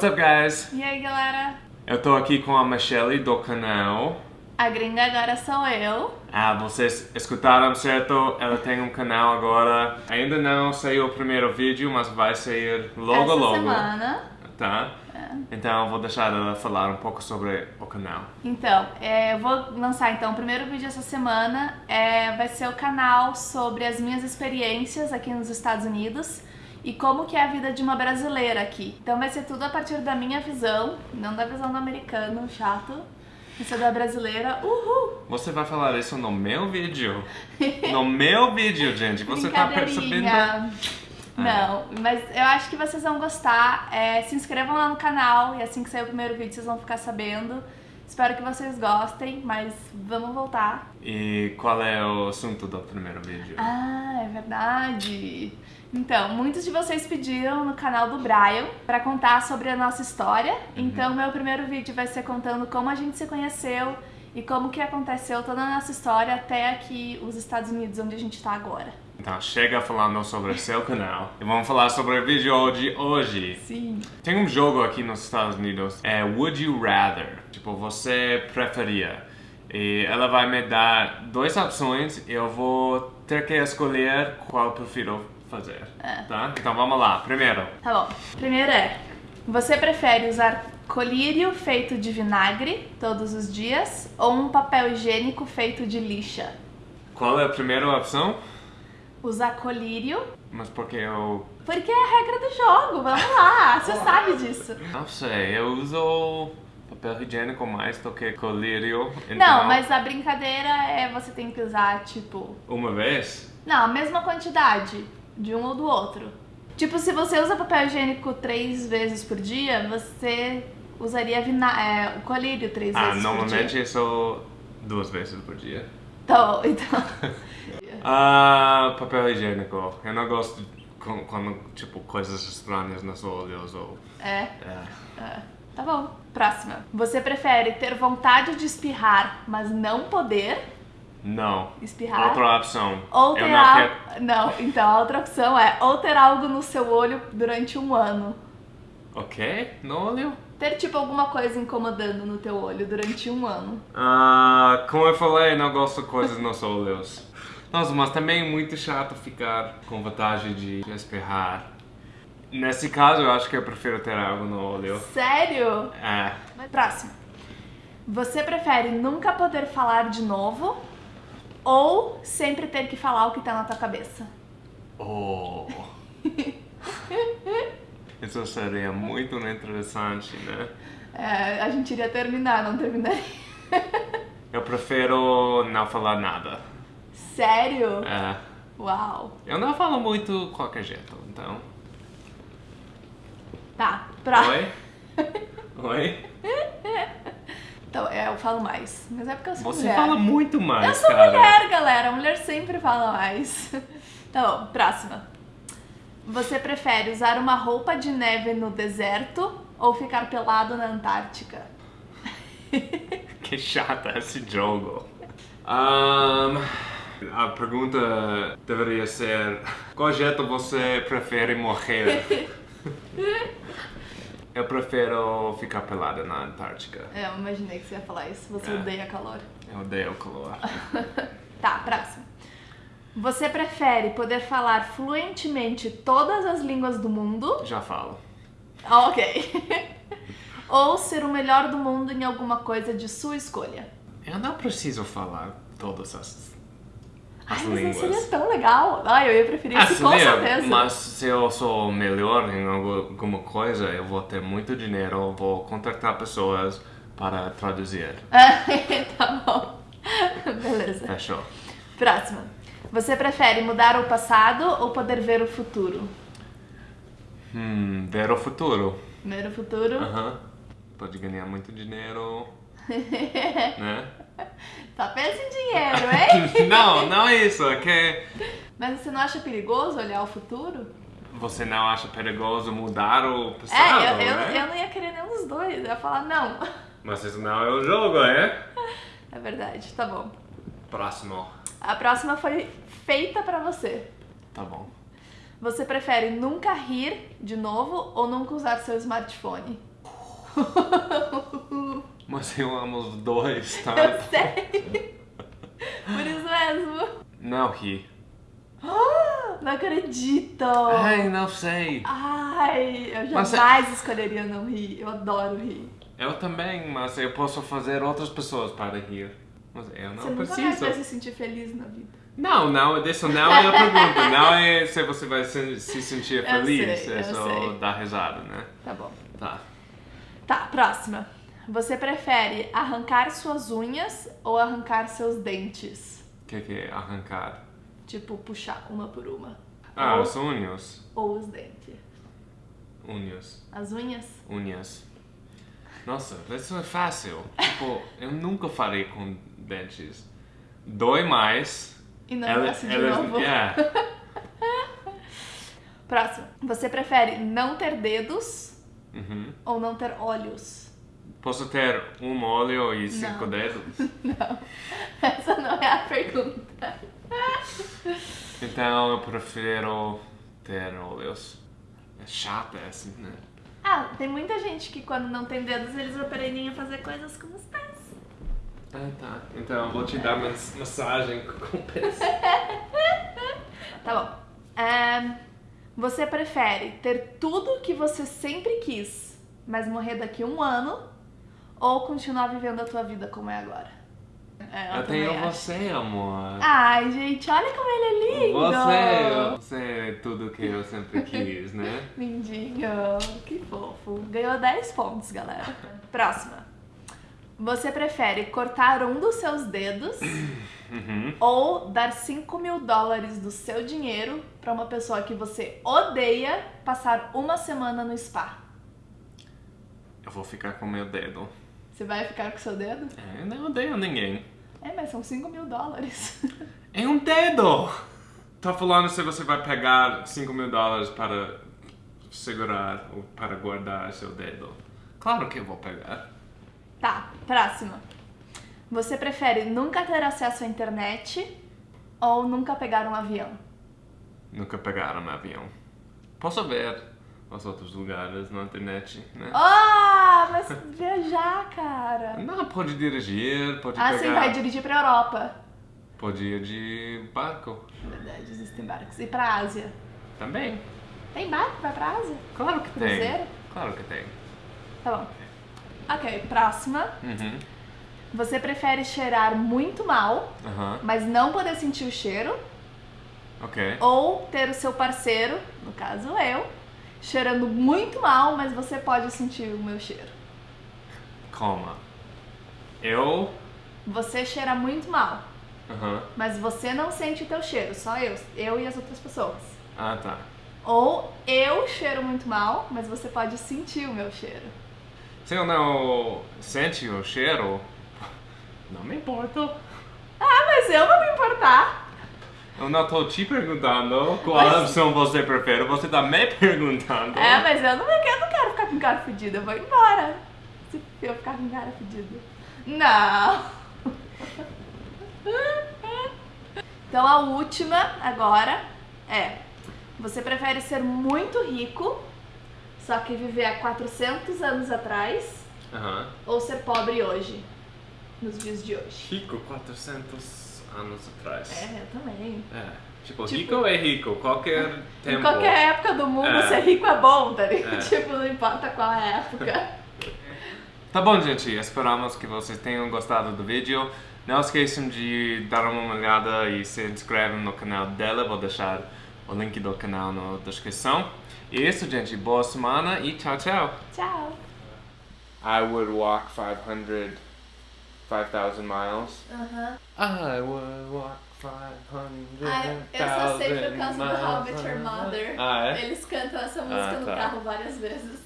What's up, guys? E aí, galera? Eu tô aqui com a Michelle do canal. A gringa agora sou eu. Ah, vocês escutaram certo? Ela tem um canal agora. Ainda não saiu o primeiro vídeo, mas vai sair logo Essa logo. semana. Tá? Então eu vou deixar ela falar um pouco sobre o canal. Então, é, eu vou lançar então o primeiro vídeo essa semana. É, vai ser o canal sobre as minhas experiências aqui nos Estados Unidos e como que é a vida de uma brasileira aqui. Então vai ser tudo a partir da minha visão, não da visão do americano chato. Vai ser da brasileira. Uhul! Você vai falar isso no meu vídeo. No meu vídeo, gente. Você tá percebendo? Brincadeirinha. Não, mas eu acho que vocês vão gostar. É, se inscrevam lá no canal e assim que sair o primeiro vídeo vocês vão ficar sabendo. Espero que vocês gostem, mas vamos voltar. E qual é o assunto do primeiro vídeo? Ah, é verdade. Então, muitos de vocês pediram no canal do Brian para contar sobre a nossa história. Então, meu primeiro vídeo vai ser contando como a gente se conheceu e como que aconteceu toda a nossa história até aqui os Estados Unidos, onde a gente tá agora. Então chega falando sobre seu canal e vamos falar sobre o vídeo de hoje. Sim. Tem um jogo aqui nos Estados Unidos, é Would You Rather? Tipo, você preferia? E ela vai me dar duas opções e eu vou ter que escolher qual eu prefiro fazer, É. tá? Então vamos lá. Primeiro, Tá bom. Primeiro é: você prefere usar colírio feito de vinagre todos os dias ou um papel higiênico feito de lixa? qual é a primeira opção? Usar colírio, Mas porque eu... porque é a regra do jogo. Vamos lá, você sabe disso. Não sei, eu uso papel higiênico mais do que colírio. Então, Não, mas a brincadeira é você tem que usar, tipo. Uma vez? Não, a mesma quantidade de um ou do outro. Tipo, se você usa papel higiênico três vezes por dia, você usaria é, o colírio três Ah, vezes por normalmente dia. eu sou duas vezes por dia. Bom, então. Ah, papel higiênico. Eu não gosto quando, tipo, coisas estranhas nos olhos ou... É. É. É, Tá bom. Próxima. Você prefere ter vontade de espirrar, mas não poder Não. espirrar? Outra opção. Ou eu ter não quero... Não, então a outra opção é ou ter algo no seu olho durante um ano. Ok? No olho? Ter tipo alguma coisa incomodando no teu olho durante um ano. Ah, como eu falei, não gosto de coisas nos olhos. Nossa, mas também é muito chato ficar com vontade de espirrar. Nesse caso, eu acho que eu prefiro ter algo no olho. Sério? É. Próximo. Você prefere nunca poder falar de novo ou sempre ter que falar o que tá na tua cabeça? Oh. Isso seria muito interessante, né? É, a gente iria terminar, não terminaria. Eu prefiro não falar nada. Sério? É. Uau. Eu não falo muito qualquer jeito, então. Tá, pra... Oi? Oi? Então, é, eu falo mais. Mas é porque eu sou Você mulher. fala muito mais, Eu sou cara. mulher, galera. Mulher sempre fala mais. Tá bom, próxima. Você prefere usar uma roupa de neve no deserto ou ficar pelado na Antártica? Que chata esse jogo. Ahn, a pergunta deveria ser: qual jeito você prefere morrer? Eu prefiro ficar pelada na Antártica. É, eu imaginei que você ia falar isso. Você É. odeia calor. Eu odeio calor. Tá, próximo. Você prefere poder falar fluentemente todas as línguas do mundo? Já falo. Ah, ok. ou ser o melhor do mundo em alguma coisa de sua escolha? Eu não preciso falar todas as, as Ai, mas não línguas. seria tão legal. Ai, eu ia preferir Ah, isso com seria, certeza. mas se eu sou melhor em algu- alguma coisa, eu vou ter muito dinheiro, vou contratar pessoas para traduzir. tá bom. Beleza. Fechou. Próxima. Você prefere mudar o passado ou poder ver o futuro? Hum, ver o futuro. Ver o futuro? Aham. Pode ganhar muito dinheiro, né? Pensa em dinheiro, hein? não, não é isso. É que Mas você não acha perigoso olhar o futuro? você não acha perigoso mudar o passado, é, eu, eu, né? eu não ia querer nenhum dos dois. Eu ia falar, não. Mas isso não é o jogo, é? É verdade, tá bom. Próximo. A próxima foi feita pra você. Tá bom. Você prefere nunca rir de novo ou nunca usar seu smartphone? Mas eu amo os dois, tá? Eu sei. Por isso mesmo. Não ri. Não acredito. Ai, não sei. Ai, eu Mas é- jamais escolheria não rir. Eu adoro rir. Eu também, mas eu posso fazer outras pessoas para rir. Mas eu não Você nunca mais preciso. vai se sentir feliz na vida. Não, não, isso não é a pergunta. Não é se você vai se, se sentir Eu feliz. sei, é eu só sei. dar risada, né? Tá bom. Tá. Tá, próxima. Você prefere arrancar suas unhas ou arrancar seus dentes? O que, que é arrancar? Tipo, puxar uma por uma. Ah, ou, os unhos. ou os dentes. Unhas. As unhas? Unhas. Nossa, isso é fácil. Tipo, eu nunca farei com dentes. Dói mais. E não Ela- nasce de elas- novo. é. Próximo. Você prefere não ter dedos Uhum. ou não ter olhos? Posso ter um olho e cinco Não. dedos? Não. Essa não é a pergunta. Então eu prefiro ter olhos. É chato assim, né? Ah, tem muita gente que quando não tem dedos eles aprendem a fazer coisas com os pés. Ah, tá. Então eu vou te dar uma massagem com o pés. Tá bom. Ahn, você prefere ter tudo que você sempre quis, mas morrer daqui a um ano, ou continuar vivendo a tua vida como é agora? É, Eu também tenho acho. você, amor. Ai, gente, olha como ele é lindo! Você, você é tudo que eu sempre quis, né? Lindinho, que fofo. Ganhou 10 pontos, galera. Próxima. Você prefere cortar um dos seus dedos Uhum. ou dar 5 mil dólares do seu dinheiro pra uma pessoa que você odeia passar uma semana no spa? Eu vou ficar com meu dedo. Você vai ficar com seu dedo? É, não odeio ninguém. É, mas são 5 mil dólares. É um dedo! Tá falando se você vai pegar 5 mil dólares para segurar ou para guardar seu dedo. Claro que eu vou pegar. Tá, próxima. Você prefere nunca ter acesso à internet ou nunca pegar um avião? Nunca pegar um avião. Posso ver os outros lugares na internet, né? Ah, mas viajar, cara. Não, pode dirigir, pode Ah, pegar... sim, vai dirigir pra Europa. Pode ir de barco. Verdade, existem barcos. E pra Ásia? Também. Tem barco vai pra Ásia? Claro que tem. Cruzeiro? Claro que tem. Tá bom. Ok, próxima. Uhum. Você prefere cheirar muito mal, Aham. mas não poder sentir o cheiro, Ok. ou ter o seu parceiro, no caso eu, cheirando muito mal, mas você pode sentir o meu cheiro? Calma. Eu... Você cheira muito mal, Aham. mas você não sente o teu cheiro, só eu, eu e as outras pessoas. Ah, tá. Ou eu cheiro muito mal, mas você pode sentir o meu cheiro. Se eu não sente o cheiro, não me importo. Ah, mas eu vou me importar. Eu não tô te perguntando qual Mas- opção você prefere, você tá me perguntando. É, mas eu não, eu não quero ficar com cara fedida, eu vou embora. Eu ficar com cara fedida. Não. Então a última agora é: você prefere ser muito rico, só que viver há 400 anos atrás, Aham. ou ser pobre hoje, nos dias de hoje? Rico 400 anos atrás. É, eu também. É. Tipo, Tipo- rico é rico, qualquer tempo. Em qualquer época do mundo, É. ser rico é bom, tá ligado? É. Tipo, não importa qual é a época. Tá bom, gente. Esperamos que vocês tenham gostado do vídeo. Não esqueçam de dar uma olhada e se inscrevam no canal dela. Vou deixar o link do canal na descrição. E isso, gente. Boa semana e tchau, tchau. Tchau. I would walk 500, 5,000 miles. Aham. I would walk 500, Ai, eu só sei por causa do Met Your Mother. Ah, é? Eles cantam essa música Ah, no tá. carro várias vezes.